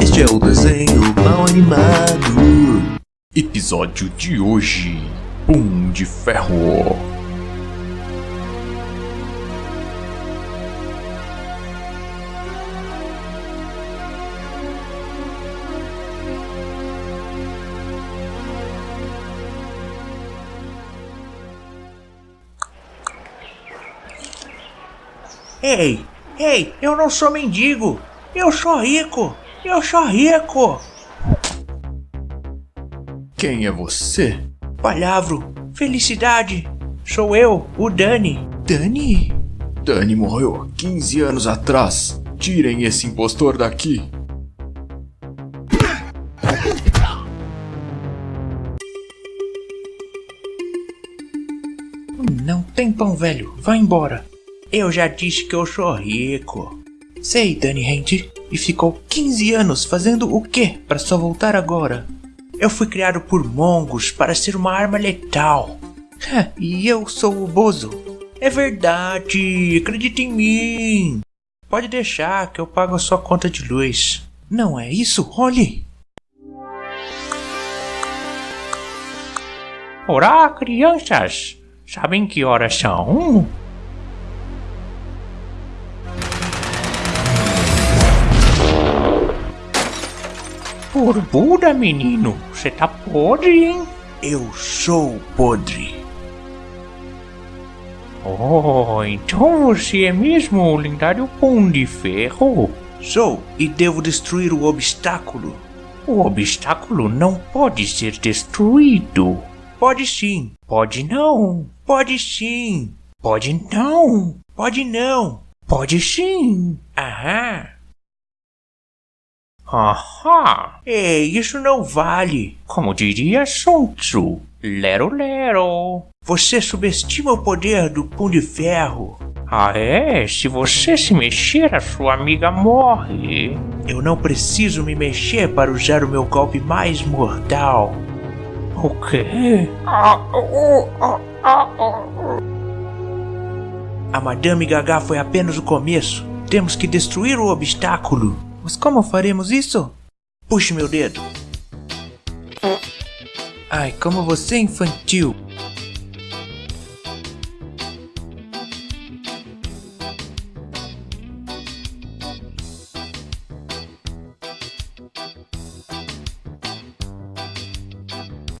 Este é o desenho mal animado. Episódio de hoje: Pum de Ferro. Ei, ei, eu não sou mendigo. Eu sou rico. Eu sou rico. Quem é você? Palavro, felicidade. Sou eu, o Dani. Dani? Dani morreu há 15 anos atrás. Tirem esse impostor daqui. Não tem pão velho, vai embora. Eu já disse que eu sou rico. Sei, Dani Hand. E ficou 15 anos fazendo o quê para só voltar agora? Eu fui criado por mongos para ser uma arma letal. e eu sou o Bozo. É verdade, acredita em mim. Pode deixar que eu pago a sua conta de luz. Não é isso? Olhe! Olá, crianças! Sabem que horas são? Por Buda, menino, você tá podre, hein? Eu sou podre. Oh, então você é mesmo o lendário Pão de Ferro? Sou, e devo destruir o obstáculo. O obstáculo não pode ser destruído. Pode sim. Pode não. Pode sim. Pode não. Pode não. Pode sim. Aham. Ahá! Ei, isso não vale. Como diria Sun Tzu, lero lero. Você subestima o poder do Pão de Ferro. Ah é? Se você se mexer, a sua amiga morre. Eu não preciso me mexer para usar o meu golpe mais mortal. O quê? A Madame Gaga foi apenas o começo. Temos que destruir o obstáculo. Mas como faremos isso? Puxe meu dedo. Ai, como você é infantil.